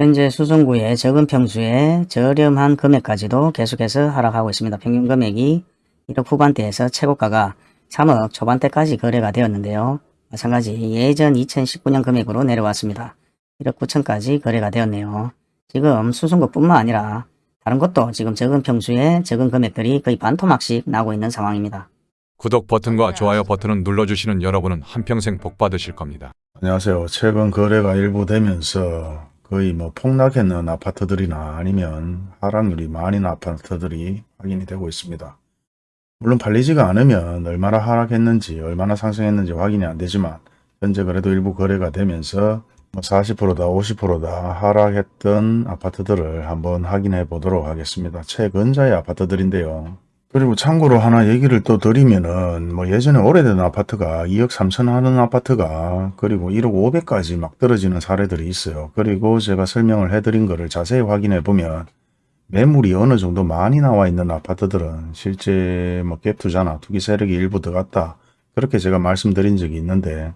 현재 수성구의 적은 평수에 저렴한 금액까지도 계속해서 하락하고 있습니다. 평균 금액이 1억 후반대에서 최고가가 3억 초반대까지 거래가 되었는데요. 마찬가지 예전 2019년 금액으로 내려왔습니다. 1억 9천까지 거래가 되었네요. 지금 수성구뿐만 아니라 다른 곳도 지금 적은 평수에 적은 금액들이 거의 반토막씩 나고 있는 상황입니다. 구독 버튼과 좋아요 버튼을 눌러주시는 여러분은 한평생 복 받으실 겁니다. 안녕하세요. 최근 거래가 일부 되면서 거의 뭐 폭락했는 아파트들이나 아니면 하락률이 많은 아파트들이 확인이 되고 있습니다. 물론 팔리지가 않으면 얼마나 하락했는지 얼마나 상승했는지 확인이 안 되지만 현재 그래도 일부 거래가 되면서 뭐 40%다 50%다 하락했던 아파트들을 한번 확인해 보도록 하겠습니다. 최근자의 아파트들인데요. 그리고 참고로 하나 얘기를 또 드리면은 뭐 예전에 오래된 아파트가 2억 3천 하는 아파트가 그리고 1억 500까지 막 떨어지는 사례들이 있어요. 그리고 제가 설명을 해드린 거를 자세히 확인해 보면 매물이 어느 정도 많이 나와 있는 아파트들은 실제 뭐 갭투자나 투기 세력이 일부 들어갔다 그렇게 제가 말씀드린 적이 있는데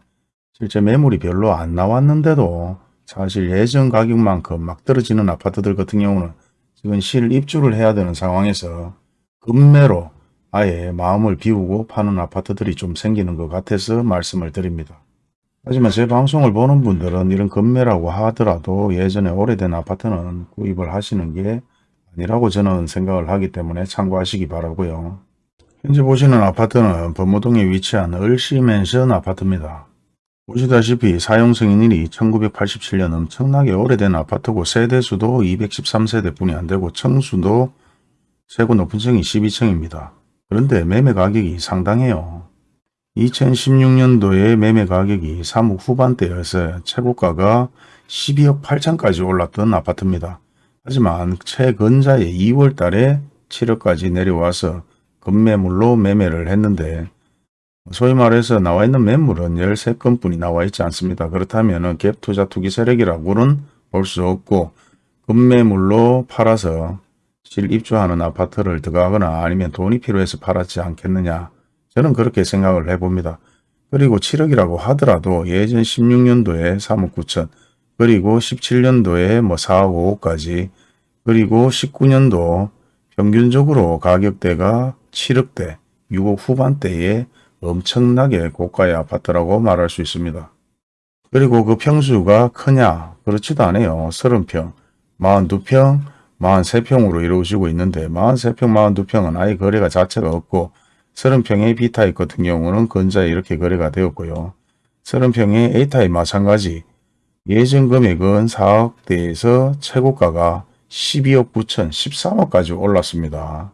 실제 매물이 별로 안 나왔는데도 사실 예전 가격만큼 막 떨어지는 아파트들 같은 경우는 지금 실 입주를 해야 되는 상황에서 급매로 아예 마음을 비우고 파는 아파트들이 좀 생기는 것 같아서 말씀을 드립니다. 하지만 제 방송을 보는 분들은 이런 급매라고 하더라도 예전에 오래된 아파트는 구입을 하시는 게 아니라고 저는 생각을 하기 때문에 참고하시기 바라고요. 현재 보시는 아파트는 범무동에 위치한 을시맨션 아파트입니다. 보시다시피 사용승인일이 1987년 엄청나게 오래된 아파트고 세대수도 213세대 뿐이 안되고 층수도 세고 높은 층이 12층입니다. 그런데 매매 가격이 상당해요. 2016년도에 매매 가격이 3억 후반대여서 최고가가 12억 8천까지 올랐던 아파트입니다. 하지만 최근자의 2월 달에 7억까지 내려와서 급매물로 매매를 했는데 소위 말해서 나와 있는 매물은 13건뿐이 나와 있지 않습니다. 그렇다면 갭투자 투기 세력이라고는 볼 수 없고 급매물로 팔아서 실 입주하는 아파트를 들어가거나 아니면 돈이 필요해서 팔았지 않겠느냐 저는 그렇게 생각을 해봅니다. 그리고 7억이라고 하더라도 예전 16년도에 3억 9천 그리고 17년도에 뭐 4억 5억까지 그리고 19년도 평균적으로 가격대가 7억대 6억 후반대에 엄청나게 고가의 아파트라고 말할 수 있습니다. 그리고 그 평수가 크냐? 그렇지도 않아요. 30평, 42평, 43평으로 이루어지고 있는데 43평, 42평은 아예 거래가 자체가 없고 30평의 B타입 같은 경우는 근자에 이렇게 거래가 되었고요. 30평의 A타입 마찬가지 예전 금액은 4억대에서 최고가가 12억 9천 13억까지 올랐습니다.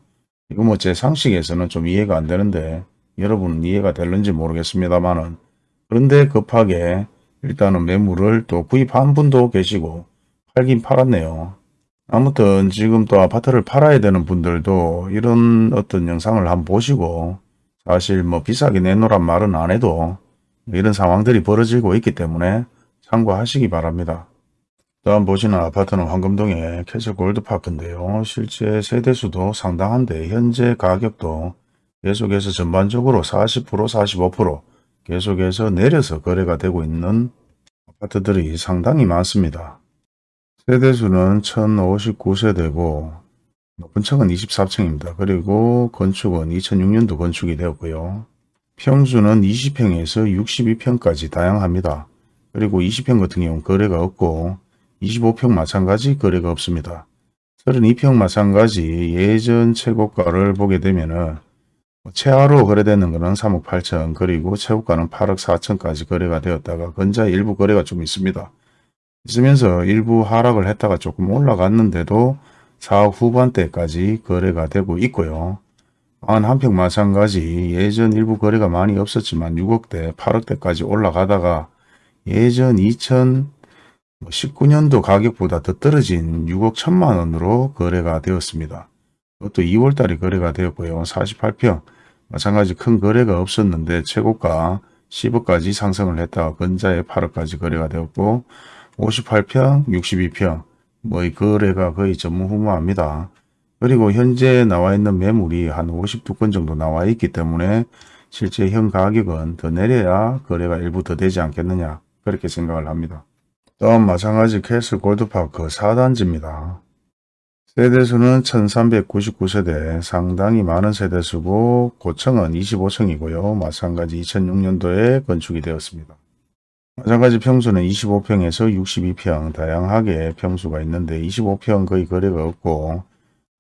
이거 뭐 제 상식에서는 좀 이해가 안 되는데 여러분은 이해가 될는지 모르겠습니다만은 그런데 급하게 일단은 매물을 또 구입한 분도 계시고 팔긴 팔았네요. 아무튼 지금 또 아파트를 팔아야 되는 분들도 이런 어떤 영상을 한번 보시고 사실 뭐 비싸게 내놓으란 말은 안 해도 이런 상황들이 벌어지고 있기 때문에 참고하시기 바랍니다. 다음 보시는 아파트는 황금동의 캐슬 골드파크인데요. 실제 세대수도 상당한데 현재 가격도 계속해서 전반적으로 40% 45% 계속해서 내려서 거래가 되고 있는 아파트들이 상당히 많습니다. 세대수는 1059세대고 높은 층은 24층입니다. 그리고 건축은 2006년도 건축이 되었고요. 평수는 20평에서 62평까지 다양합니다. 그리고 20평 같은 경우는 거래가 없고 25평 마찬가지 거래가 없습니다. 32평 마찬가지 예전 최고가를 보게 되면은 최하로 거래되는 것은 3억 8천 그리고 최고가는 8억 4천까지 거래가 되었다가 근자 일부 거래가 좀 있습니다. 있으면서 일부 하락을 했다가 조금 올라갔는데도 4억 후반대까지 거래가 되고 있고요. 한평 마찬가지 예전 일부 거래가 많이 없었지만 6억대 8억대까지 올라가다가 예전 2019년도 가격보다 더 떨어진 6억 1천만 원으로 거래가 되었습니다. 그것도 2월달에 거래가 되었고요. 48평 마찬가지 큰 거래가 없었는데 최고가 10억까지 상승을 했다가 근자에 8억까지 거래가 되었고 58평, 62평 뭐이 거래가 거의 전무후무합니다. 그리고 현재 나와 있는 매물이 한 52건 정도 나와 있기 때문에 실제 현 가격은 더 내려야 거래가 일부 더 되지 않겠느냐 그렇게 생각을 합니다. 또한 마찬가지 캐슬 골드파크 4단지입니다. 세대수는 1399세대 상당히 많은 세대수고 고층은 25층이고요. 마찬가지 2006년도에 건축이 되었습니다. 마찬가지 평수는 25평에서 62평 다양하게 평수가 있는데 25평 거의 거래가 없고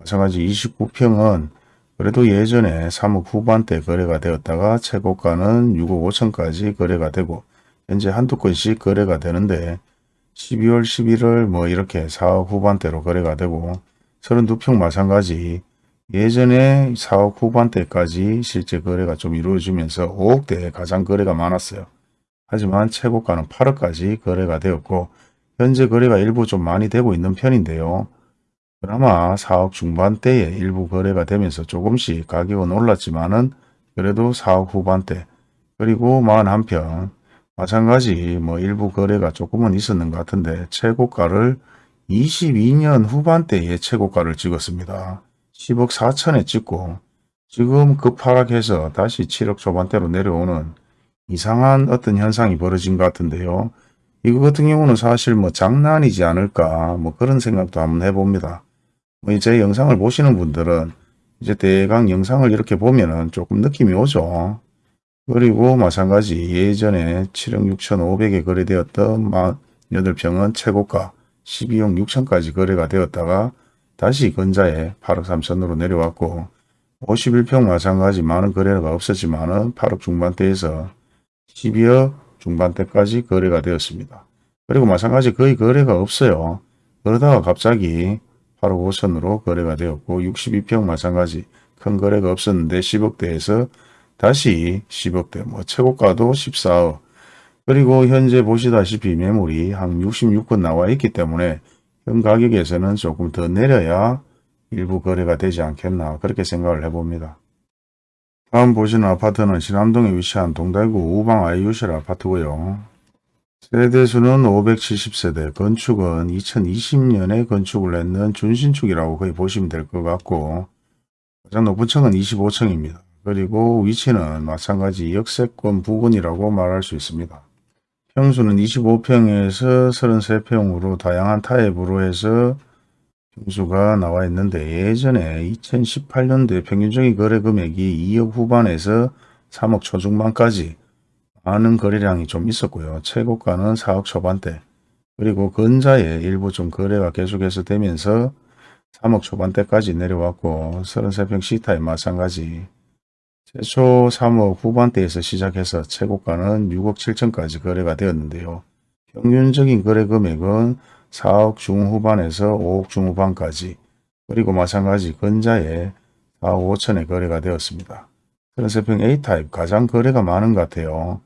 마찬가지 29평은 그래도 예전에 3억 후반대 거래가 되었다가 최고가는 6억 5천까지 거래가 되고 현재 한두 건씩 거래가 되는데 12월 11월 뭐 이렇게 4억 후반대로 거래가 되고 32평 마찬가지 예전에 4억 후반대까지 실제 거래가 좀 이루어지면서 5억대에 가장 거래가 많았어요. 하지만 최고가는 8억까지 거래가 되었고 현재 거래가 일부 좀 많이 되고 있는 편인데요. 그나마 4억 중반대에 일부 거래가 되면서 조금씩 가격은 올랐지만은 그래도 4억 후반대 그리고 41평 마찬가지 뭐 일부 거래가 조금은 있었는 것 같은데 최고가를 22년 후반대에 최고가를 찍었습니다. 10억 4천에 찍고 지금 급하락해서 다시 7억 초반대로 내려오는 이상한 어떤 현상이 벌어진 것 같은데요. 이거 같은 경우는 사실 뭐 장난이지 않을까 뭐 그런 생각도 한번 해봅니다. 뭐제 영상을 보시는 분들은 이제 대강 영상을 이렇게 보면은 조금 느낌이 오죠. 그리고 마찬가지 예전에 7억 6천5백에 거래되었던 48평은 최고가 12억 6천까지 거래가 되었다가 다시 근자에 8억 3천으로 내려왔고 51평 마찬가지 많은 거래가 없었지만 은 8억 중반대에서 12억 중반대까지 거래가 되었습니다. 그리고 마찬가지 거의 거래가 없어요. 그러다가 갑자기 8억 5천으로 거래가 되었고 62평 마찬가지 큰 거래가 없었는데 10억대에서 다시 10억대 뭐 최고가도 14억 그리고 현재 보시다시피 매물이 한 66건 나와 있기 때문에 현 가격에서는 조금 더 내려야 일부 거래가 되지 않겠나 그렇게 생각을 해봅니다. 다음 보시는 아파트는 신암동에 위치한 동달구 우방 아이유실 아파트고요. 세대수는 570세대, 건축은 2020년에 건축을 했는 준신축이라고 거의 보시면 될 것 같고 가장 높은 층은 25층입니다. 그리고 위치는 마찬가지 역세권 부근이라고 말할 수 있습니다. 평수는 25평에서 33평으로 다양한 타입으로 해서 평수가 나와 있는데 예전에 2018년도에 평균적인 거래 금액이 2억 후반에서 3억 초중반까지 많은 거래량이 좀 있었고요. 최고가는 4억 초반대 그리고 근자에 일부 좀 거래가 계속해서 되면서 3억 초반대까지 내려왔고 33평 C타입 마찬가지 최초 3억 후반대에서 시작해서 최고가는 6억 7천까지 거래가 되었는데요. 평균적인 거래 금액은 4억 중후반에서 5억 중후반까지 그리고 마찬가지 근자에 4억 5천에 거래가 되었습니다. 33평 A타입 가장 거래가 많은 것 같아요.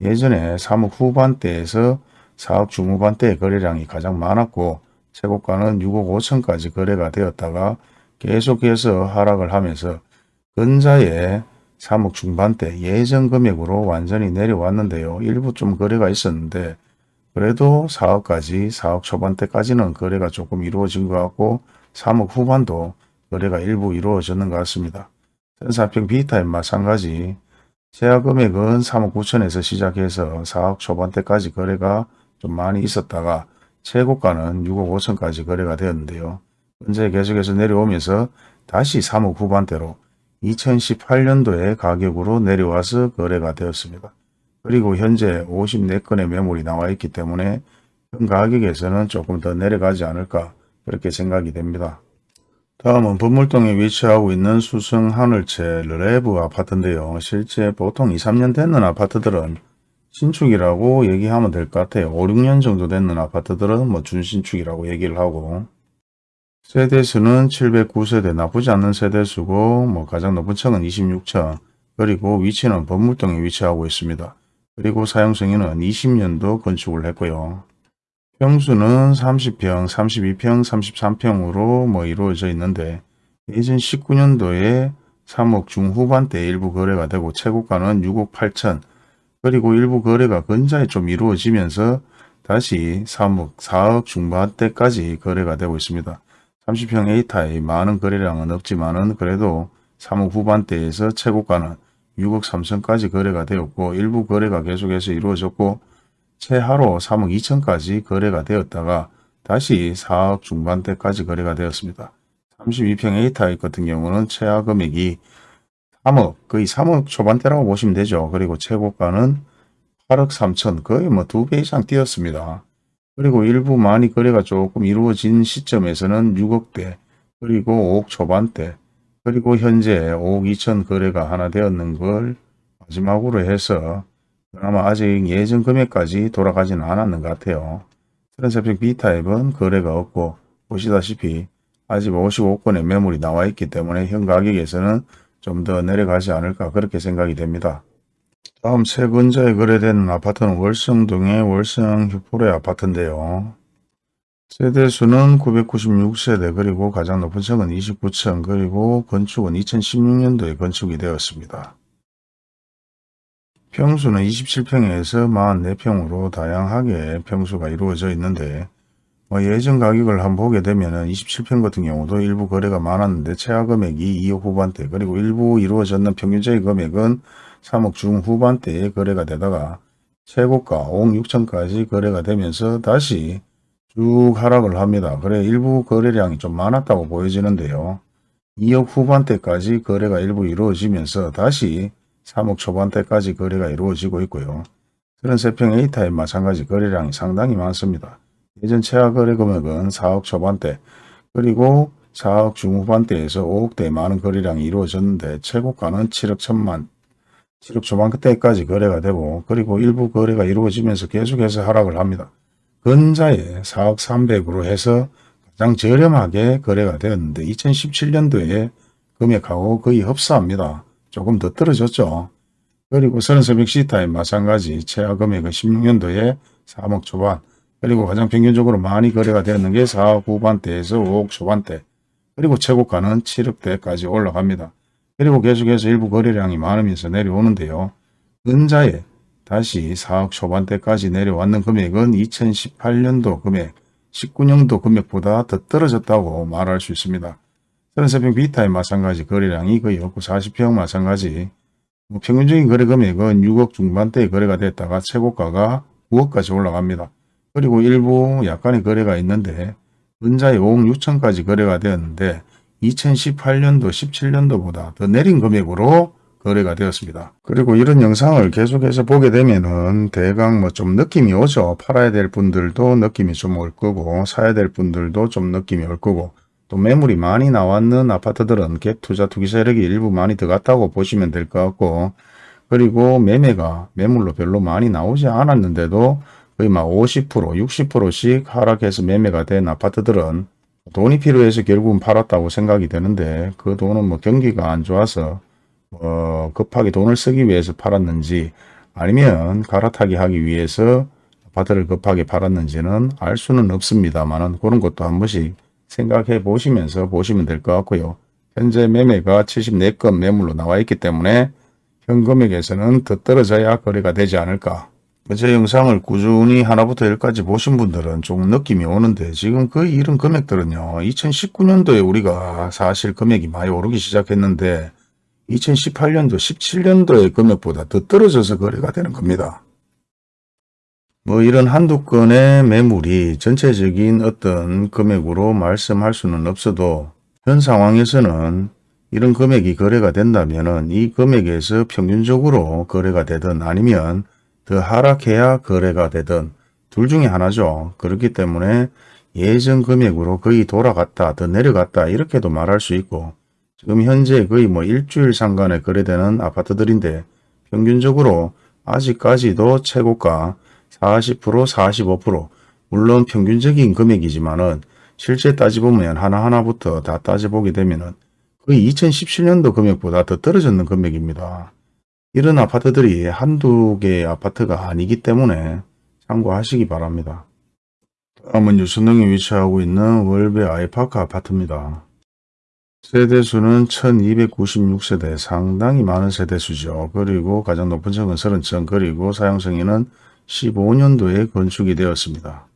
예전에 3억 후반대에서 4억 중후반대의 거래량이 가장 많았고 최고가는 6억 5천까지 거래가 되었다가 계속해서 하락을 하면서 근자에 3억 중반대 예전 금액으로 완전히 내려왔는데요. 일부 좀 거래가 있었는데 그래도 4억까지 4억 초반대까지는 거래가 조금 이루어진 것 같고 3억 후반도 거래가 일부 이루어졌는 것 같습니다. 34평 B타입 마찬가지 제약 금액은 3억 9천에서 시작해서 4억 초반대까지 거래가 좀 많이 있었다가 최고가는 6억 5천까지 거래가 되었는데요. 현재 계속해서 내려오면서 다시 3억 후반대로 2018년도에 가격으로 내려와서 거래가 되었습니다. 그리고 현재 54건의 매물이 나와 있기 때문에 현 가격에서는 조금 더 내려가지 않을까 그렇게 생각이 됩니다. 다음은 범물동에 위치하고 있는 수성 하늘채 르레브 아파트인데요. 실제 보통 2, 3년 됐는 아파트들은 신축이라고 얘기하면 될 것 같아요. 5, 6년 정도 됐는 아파트들은 뭐 준신축이라고 얘기를 하고 세대수는 709세대 나쁘지 않는 세대수고 뭐 가장 높은 층은 26층 그리고 위치는 범물동에 위치하고 있습니다. 그리고 사용승인은 20년도 건축을 했고요. 평수는 30평, 32평, 33평으로 뭐 이루어져 있는데 예전 19년도에 3억 중후반대 일부 거래가 되고 최고가는 6억 8천 그리고 일부 거래가 근자에 좀 이루어지면서 다시 3억, 4억 중반대까지 거래가 되고 있습니다. 30평 A타입 많은 거래량은 없지만 은 그래도 3억 후반대에서 최고가는 6억 3천까지 거래가 되었고 일부 거래가 계속해서 이루어졌고 최하로 3억 2천까지 거래가 되었다가 다시 4억 중반대까지 거래가 되었습니다. 32평 A타입 같은 경우는 최하 금액이 3억, 거의 3억 초반대라고 보시면 되죠. 그리고 최고가는 8억 3천, 거의 뭐 두 배 이상 뛰었습니다. 그리고 일부 많이 거래가 조금 이루어진 시점에서는 6억대, 그리고 5억 초반대, 그리고 현재 5억 2천 거래가 하나 되었는 걸 마지막으로 해서 그나마 아직 예전 금액까지 돌아가지는 않았는 것 같아요. 33평 B타입은 거래가 없고 보시다시피 아직 55건의 매물이 나와 있기 때문에 현 가격에서는 좀 더 내려가지 않을까 그렇게 생각이 됩니다. 다음 세 근자에 거래되는 아파트는 월성동의 월성 휴포레 아파트인데요. 세대 수는 996세대 그리고 가장 높은 층은 29층 그리고 건축은 2016년도에 건축이 되었습니다. 평수는 27평에서 44평으로 다양하게 평수가 이루어져 있는데 뭐 예전 가격을 한번 보게 되면 27평 같은 경우도 일부 거래가 많았는데 최하 금액이 2억 후반대 그리고 일부 이루어졌는 평균적인 금액은 3억 중후반대에 거래가 되다가 최고가 5억 6천까지 거래가 되면서 다시 쭉 하락을 합니다. 그래 일부 거래량이 좀 많았다고 보여지는데요. 2억 후반대까지 거래가 일부 이루어지면서 다시 3억 초반대까지 거래가 이루어지고 있고요. 33평 A타입 마찬가지 거래량이 상당히 많습니다. 예전 최하 거래 금액은 4억 초반대 그리고 4억 중후반대에서 5억대 많은 거래량이 이루어졌는데 최고가는 7억 천만 7억 초반대까지 거래가 되고 그리고 일부 거래가 이루어지면서 계속해서 하락을 합니다. 근자에 4억 300으로 해서 가장 저렴하게 거래가 되었는데 2017년도에 금액하고 거의 흡사합니다. 조금 더 떨어졌죠. 그리고 3300 C타입 마찬가지 최하 금액은 16년도에 3억 초반 그리고 가장 평균적으로 많이 거래가 되었는 게 4억 후반대에서 5억 초반대 그리고 최고가는 7억대까지 올라갑니다. 그리고 계속해서 일부 거래량이 많으면서 내려오는데요. 은자에 다시 4억 초반대까지 내려왔는 금액은 2018년도 금액, 19년도 금액보다 더 떨어졌다고 말할 수 있습니다. 33평 B타입 마찬가지 거래량이 거의 없고 40평 마찬가지 뭐 평균적인 거래 금액은 6억 중반대에 거래가 됐다가 최고가가 9억까지 올라갑니다. 그리고 일부 약간의 거래가 있는데 은자에 5억 6천까지 거래가 되었는데 2018년도 17년도보다 더 내린 금액으로 거래가 되었습니다. 그리고 이런 영상을 계속해서 보게 되면은 대강 뭐 좀 느낌이 오죠. 팔아야 될 분들도 느낌이 좀 올 거고 사야 될 분들도 좀 느낌이 올 거고 또 매물이 많이 나왔는 아파트들은 갭 투자 투기 세력이 일부 많이 들어갔다고 보시면 될 것 같고 그리고 매매가 매물로 별로 많이 나오지 않았는데도 거의 막 50% 60%씩 하락해서 매매가 된 아파트들은 돈이 필요해서 결국은 팔았다고 생각이 되는데 그 돈은 뭐 경기가 안 좋아서 뭐 급하게 돈을 쓰기 위해서 팔았는지 아니면 갈아타기 하기 위해서 아파트를 급하게 팔았는지는 알 수는 없습니다만은 그런 것도 한 번씩 생각해 보시면서 보시면 될 것 같고요. 현재 매매가 74건 매물로 나와 있기 때문에 현 금액에서는 더 떨어져야 거래가 되지 않을까. 제 영상을 꾸준히 하나부터 열까지 보신 분들은 조금 느낌이 오는데 지금 거의 이런 금액들은요. 2019년도에 우리가 사실 금액이 많이 오르기 시작했는데 2018년도 17년도의 금액보다 더 떨어져서 거래가 되는 겁니다. 뭐 이런 한두 건의 매물이 전체적인 어떤 금액으로 말씀할 수는 없어도 현 상황에서는 이런 금액이 거래가 된다면 이 금액에서 평균적으로 거래가 되든 아니면 더 하락해야 거래가 되든 둘 중에 하나죠. 그렇기 때문에 예전 금액으로 거의 돌아갔다 더 내려갔다 이렇게도 말할 수 있고 지금 현재 거의 뭐 일주일 상간에 거래되는 아파트들인데 평균적으로 아직까지도 최고가 40% 45% 물론 평균적인 금액이지만은 실제 따져보면 하나하나부터 다 따져보게 되면은 거의 2017년도 금액보다 더 떨어졌는 금액입니다. 이런 아파트들이 한두 개의 아파트가 아니기 때문에 참고하시기 바랍니다. 다음은 유선동에 위치하고 있는 월배 아이파크 아파트입니다. 세대수는 1296세대 상당히 많은 세대수죠. 그리고 가장 높은 층은 30층 그리고 사용승인은 15년도에 건축이 되었습니다.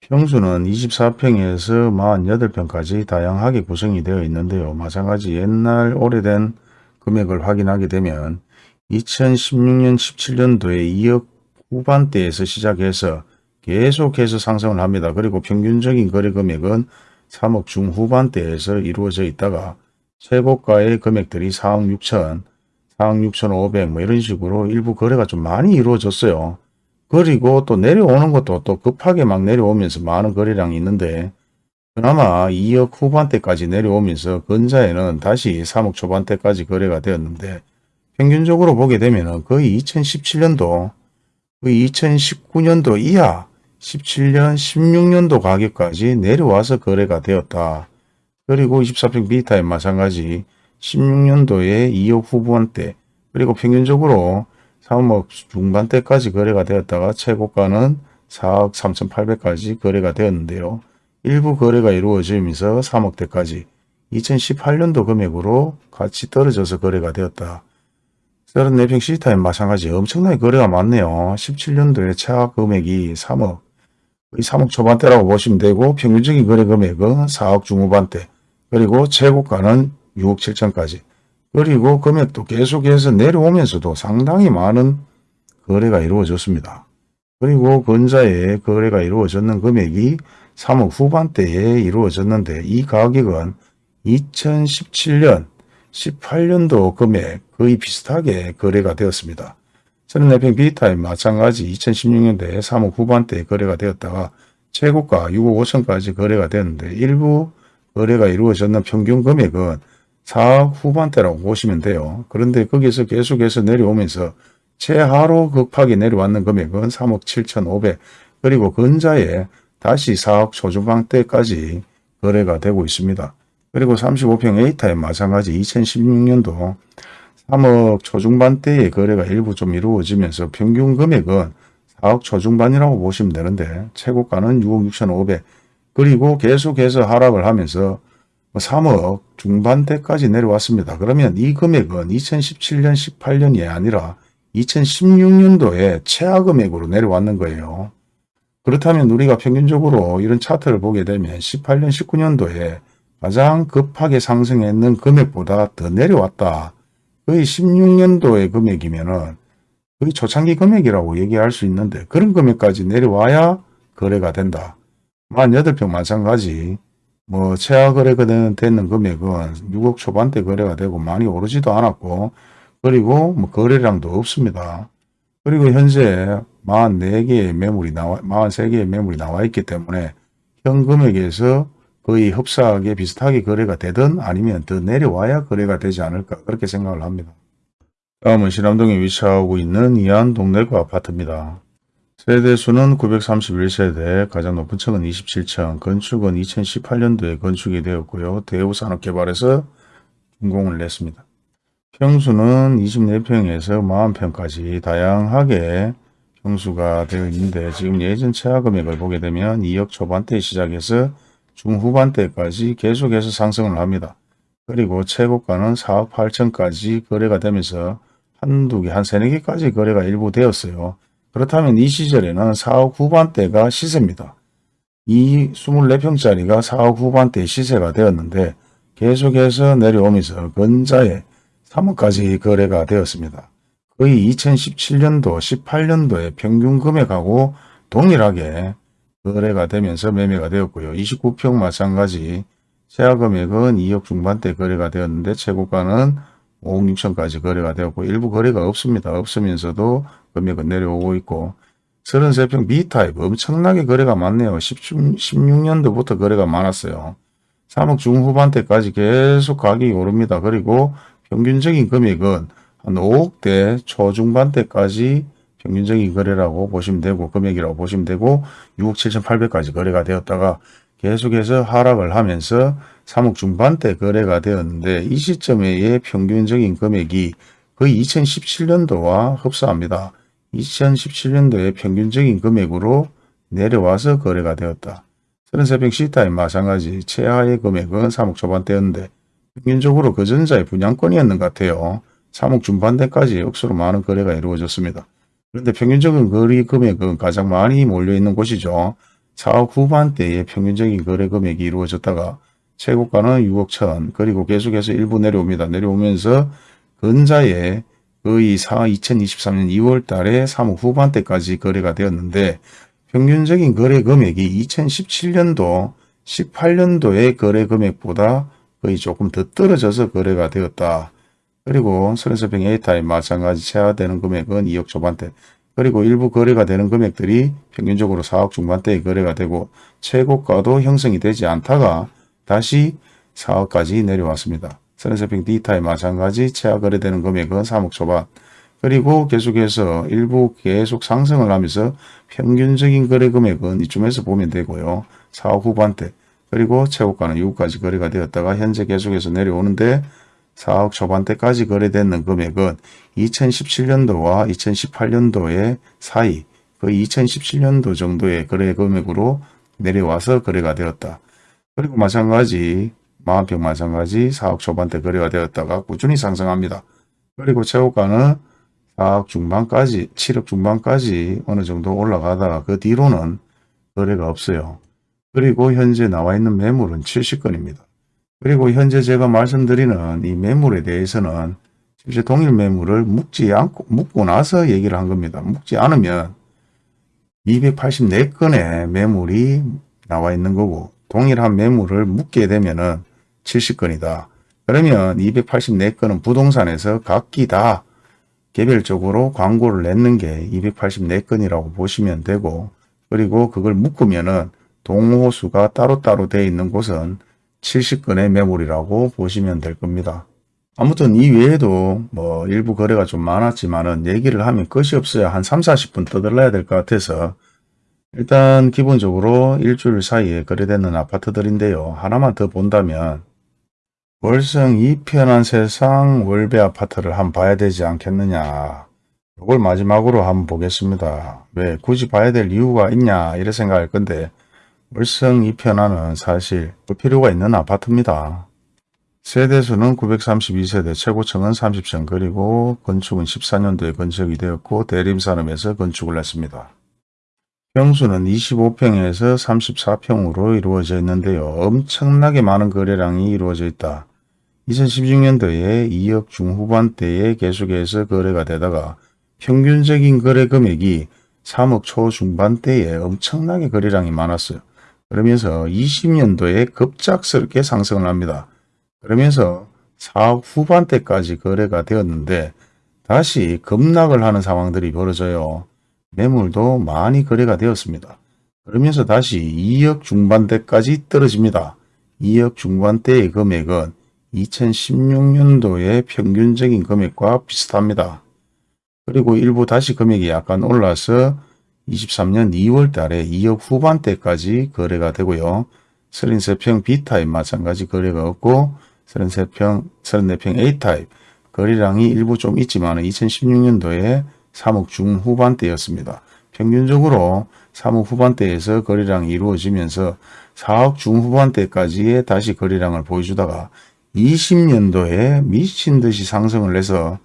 평수는 24평에서 48평까지 다양하게 구성이 되어 있는데요. 마찬가지 옛날 오래된 금액을 확인하게 되면 2016년 17년도에 2억 후반대에서 시작해서 계속해서 상승을 합니다. 그리고 평균적인 거래 금액은 3억 중후반대에서 이루어져 있다가 최고가의 금액들이 4억 6천, 4억 6천 5백 뭐 이런 식으로 일부 거래가 좀 많이 이루어졌어요. 그리고 또 내려오는 것도 또 급하게 막 내려오면서 많은 거래량이 있는데 그나마 2억 후반대까지 내려오면서 근자에는 다시 3억 초반대까지 거래가 되었는데 평균적으로 보게 되면 거의 2017년도 거의 2019년도 이하 17년 16년도 가격까지 내려와서 거래가 되었다. 그리고 24평 비타임 마찬가지 16년도에 2억 후반대 그리고 평균적으로 3억 중반대까지 거래가 되었다가 최고가는 4억 3,800까지 거래가 되었는데요. 일부 거래가 이루어지면서 3억대까지 2018년도 금액으로 같이 떨어져서 거래가 되었다. 34평 시타임 마찬가지 엄청나게 거래가 많네요. 17년도에 최하 금액이 3억, 거의 3억 초반대라고 보시면 되고 평균적인 거래 금액은 4억 중후반대, 그리고 최고가는 6억 7천까지. 그리고 금액도 계속해서 내려오면서도 상당히 많은 거래가 이루어졌습니다. 그리고 근자에 거래가 이루어졌는 금액이 3억 후반대에 이루어졌는데 이 가격은 2017년 18년도 금액 거의 비슷하게 거래가 되었습니다. 34평 비타임 마찬가지 2016년도에 3억 후반대에 거래가 되었다가 최고가 6억 5천까지 거래가 되었는데 일부 거래가 이루어졌는 평균 금액은 4억 후반대라고 보시면 돼요. 그런데 거기서 계속해서 내려오면서 최하로 급하게 내려왔는 금액은 3억 7천5백 그리고 근자에 다시 4억 초중반대까지 거래가 되고 있습니다. 그리고 35평 A타임 마찬가지 2016년도 3억 초중반대의 거래가 일부 좀 이루어지면서 평균 금액은 4억 초중반이라고 보시면 되는데 최고가는 6억 6천5백 그리고 계속해서 하락을 하면서 3억 중반대까지 내려왔습니다. 그러면 이 금액은 2017년 18년이 아니라 2016년도에 최하 금액으로 내려왔는 거예요. 그렇다면 우리가 평균적으로 이런 차트를 보게 되면 18년 19년도에 가장 급하게 상승했는 금액보다 더 내려왔다. 거의 16년도의 금액이면은 거의 초창기 금액이라고 얘기할 수 있는데 그런 금액까지 내려와야 거래가 된다. 48평 마찬가지 뭐 최하 거래가 되는, 금액은 6억 초반대 거래가 되고 많이 오르지도 않았고 그리고 뭐 거래량도 없습니다. 그리고 현재 44개의 매물이 나와 43개의 매물이 나와 있기 때문에 현 금액에서 거의 흡사하게 비슷하게 거래가 되든 아니면 더 내려와야 거래가 되지 않을까 그렇게 생각을 합니다. 다음은 신암동에 위치하고 있는 이안 동래구 아파트입니다. 세대수는 931세대, 가장 높은 층은 27층, 건축은 2018년도에 건축이 되었고요. 대우산업개발에서 준공을 냈습니다. 평수는 24평에서 40평까지 다양하게 평수가 되어 있는데 지금 예전 최하 금액을 보게 되면 2억 초반대 시작해서 중후반대까지 계속해서 상승을 합니다. 그리고 최고가는 4억 8천까지 거래가 되면서 한두 개, 한 세네 개까지 거래가 일부 되었어요. 그렇다면 이 시절에는 4억 후반대가 시세입니다. 이 24평짜리가 4억 후반대 시세가 되었는데 계속해서 내려오면서 근자에 3억까지 거래가 되었습니다. 거의 2017년도, 18년도의 평균 금액하고 동일하게 거래가 되면서 매매가 되었고요. 29평 마찬가지 최하 금액은 2억 중반대 거래가 되었는데 최고가는 5억 6천까지 거래가 되었고 일부 거래가 없습니다. 없으면서도 금액은 내려오고 있고 33평 B타입 엄청나게 거래가 많네요. 16년도부터 거래가 많았어요. 3억 중후반대까지 계속 가격이 오릅니다. 그리고 평균적인 금액은 한 5억대 초중반대까지 평균적인 거래라고 보시면 되고 금액이라고 보시면 되고 6억 7,800까지 거래가 되었다가 계속해서 하락을 하면서 3억 중반대 거래가 되었는데 이 시점의 평균적인 금액이 거의 2017년도와 흡사합니다. 2017년도의 평균적인 금액으로 내려와서 거래가 되었다. 33평 C타임 마찬가지 최하의 금액은 3억 초반대였는데 평균적으로 그 전자의 분양권이었는 것 같아요. 3억 중반대까지 억수로 많은 거래가 이루어졌습니다. 그런데 평균적인 거래 금액은 가장 많이 몰려있는 곳이죠. 4억 후반대의 평균적인 거래 금액이 이루어졌다가 최고가는 6억 천 그리고 계속해서 일부 내려옵니다. 내려오면서 근자에 거의 4, 2023년 2월 달에 3억 후반대까지 거래가 되었는데 평균적인 거래 금액이 2017년도 18년도의 거래 금액보다 거의 조금 더 떨어져서 거래가 되었다. 그리고 서른서평 A타입 마찬가지 체화되는 금액은 2억 초반대 그리고 일부 거래가 되는 금액들이 평균적으로 4억 중반대에 거래가 되고 최고가도 형성이 되지 않다가 다시 4억까지 내려왔습니다. 서른서평 D타입 마찬가지 체화 거래되는 금액은 3억 초반 그리고 계속해서 일부 계속 상승을 하면서 평균적인 거래 금액은 이쯤에서 보면 되고요. 4억 후반대 그리고 최고가는 6억까지 거래가 되었다가 현재 계속해서 내려오는데 4억 초반대까지 거래되는 금액은 2017년도와 2018년도의 사이 거의 2017년도 정도의 거래 금액으로 내려와서 거래가 되었다. 그리고 마찬가지 마한평 마찬가지 4억 초반대 거래가 되었다가 꾸준히 상승합니다. 그리고 최고가는 4억 중반까지 7억 중반까지 어느 정도 올라가다가 그 뒤로는 거래가 없어요. 그리고 현재 나와 있는 매물은 70건입니다. 그리고 현재 제가 말씀드리는 이 매물에 대해서는 실제 동일 매물을 묶지 않고 묶고 나서 얘기를 한 겁니다. 묶지 않으면 284건의 매물이 나와 있는 거고 동일한 매물을 묶게 되면은 70건이다. 그러면 284건은 부동산에서 각기 다 개별적으로 광고를 냈는 게 284건이라고 보시면 되고 그리고 그걸 묶으면은 동호수가 따로따로 되어 있는 곳은 70건의 매물이라고 보시면 될 겁니다. 아무튼 이 외에도 뭐 일부 거래가 좀 많았지만은 얘기를 하면 끝이 없어야 한 3, 40분 떠들어야 될 것 같아서 일단 기본적으로 일주일 사이에 거래되는 아파트들인데요. 하나만 더 본다면 월성 이 편한 세상 월배 아파트를 한번 봐야 되지 않겠느냐. 이걸 마지막으로 한번 보겠습니다. 왜 굳이 봐야 될 이유가 있냐 이래 생각할 건데 월성 이편안은 사실 볼 필요가 있는 아파트입니다. 세대수는 932세대, 최고층은 30층, 그리고 건축은 14년도에 건축이 되었고 대림산업에서 건축을 했습니다. 평수는 25평에서 34평으로 이루어져 있는데요. 엄청나게 많은 거래량이 이루어져 있다. 2016년도에 2억 중후반대에 계속해서 거래가 되다가 평균적인 거래 금액이 3억 초중반대에 엄청나게 거래량이 많았어요. 그러면서 20년도에 급작스럽게 상승을 합니다. 그러면서 4억 후반대까지 거래가 되었는데 다시 급락을 하는 상황들이 벌어져요. 매물도 많이 거래가 되었습니다. 그러면서 다시 2억 중반대까지 떨어집니다. 2억 중반대의 금액은 2016년도의 평균적인 금액과 비슷합니다. 그리고 일부 다시 금액이 약간 올라서 23년 2월 달에 2억 후반대까지 거래가 되고요. 33평 B타입 마찬가지 거래가 없고 33평, 34평 A타입 거래량이 일부 좀 있지만 2016년도에 3억 중후반대였습니다. 평균적으로 3억 후반대에서 거래량이 이루어지면서 4억 중후반대까지의 다시 거래량을 보여주다가 20년도에 미친 듯이 상승을 해서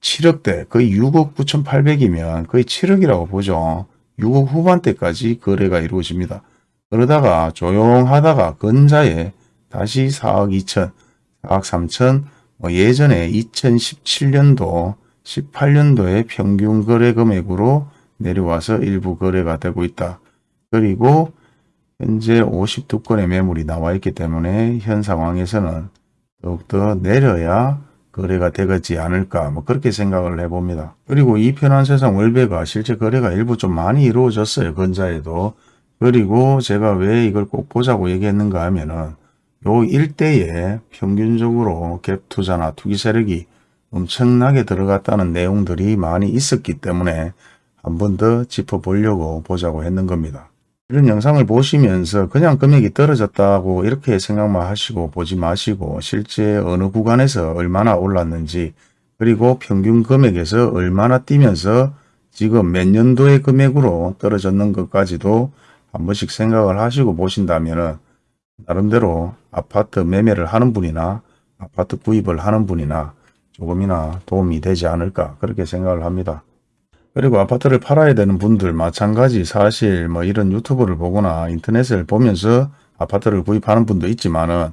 7억대 거의 6억 9,800이면 거의 7억이라고 보죠. 6억 후반대까지 거래가 이루어집니다. 그러다가 조용하다가 근자에 다시 4억 2천, 4억 3천, 뭐 예전에 2017년도, 18년도의 평균 거래 금액으로 내려와서 일부 거래가 되고 있다. 그리고 현재 52건의 매물이 나와 있기 때문에 현 상황에서는 더욱더 내려야 거래가 되겠지 않을까 뭐 그렇게 생각을 해봅니다. 그리고 이 편한 세상 월배가 실제 거래가 일부 좀 많이 이루어졌어요. 근자에도. 그리고 제가 왜 이걸 꼭 보자고 얘기했는가 하면은 요 일대에 평균적으로 갭 투자나 투기 세력이 엄청나게 들어갔다는 내용들이 많이 있었기 때문에 한 번 더 짚어보려고 보자고 했는 겁니다. 이런 영상을 보시면서 그냥 금액이 떨어졌다고 이렇게 생각만 하시고 보지 마시고 실제 어느 구간에서 얼마나 올랐는지 그리고 평균 금액에서 얼마나 뛰면서 지금 몇 년도의 금액으로 떨어졌는 것까지도 한 번씩 생각을 하시고 보신다면 나름대로 아파트 매매를 하는 분이나 아파트 구입을 하는 분이나 조금이나 도움이 되지 않을까 그렇게 생각을 합니다. 그리고 아파트를 팔아야 되는 분들 마찬가지 사실 뭐 이런 유튜브를 보거나 인터넷을 보면서 아파트를 구입하는 분도 있지만은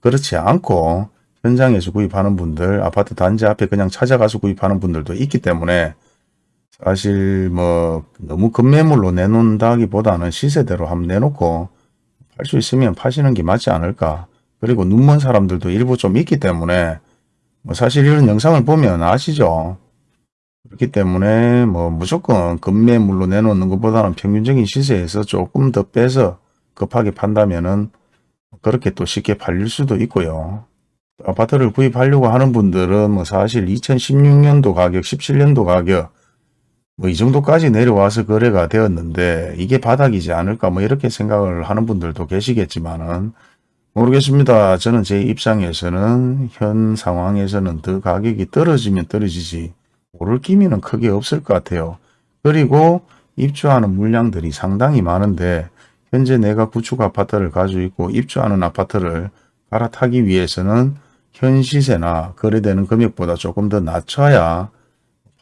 그렇지 않고 현장에서 구입하는 분들, 아파트 단지 앞에 그냥 찾아가서 구입하는 분들도 있기 때문에 사실 뭐 너무 급매물로 내놓는다기보다는 시세대로 한번 내놓고 팔 수 있으면 파시는 게 맞지 않을까. 그리고 눈먼 사람들도 일부 좀 있기 때문에 뭐 사실 이런 영상을 보면 아시죠? 그렇기 때문에 뭐 무조건 급매물로 내놓는 것보다는 평균적인 시세에서 조금 더 빼서 급하게 판다면은 그렇게 또 쉽게 팔릴 수도 있고요. 아파트를 구입하려고 하는 분들은 뭐 사실 2016년도 가격, 17년도 가격 뭐 이 정도까지 내려와서 거래가 되었는데 이게 바닥이지 않을까 뭐 이렇게 생각을 하는 분들도 계시겠지만은 모르겠습니다. 저는 제 입장에서는 현 상황에서는 더 가격이 떨어지면 떨어지지 오를 기미는 크게 없을 것 같아요. 그리고 입주하는 물량들이 상당히 많은데 현재 내가 구축 아파트를 가지고 있고 입주하는 아파트를 갈아타기 위해서는 현 시세나 거래되는 금액보다 조금 더 낮춰야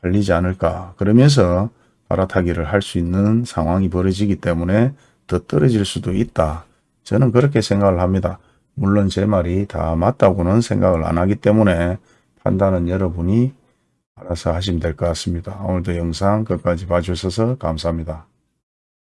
팔리지 않을까. 그러면서 갈아타기를 할 수 있는 상황이 벌어지기 때문에 더 떨어질 수도 있다. 저는 그렇게 생각을 합니다. 물론 제 말이 다 맞다고는 생각을 안 하기 때문에 판단은 여러분이 알아서 하시면 될 것 같습니다. 오늘도 영상 끝까지 봐주셔서 감사합니다.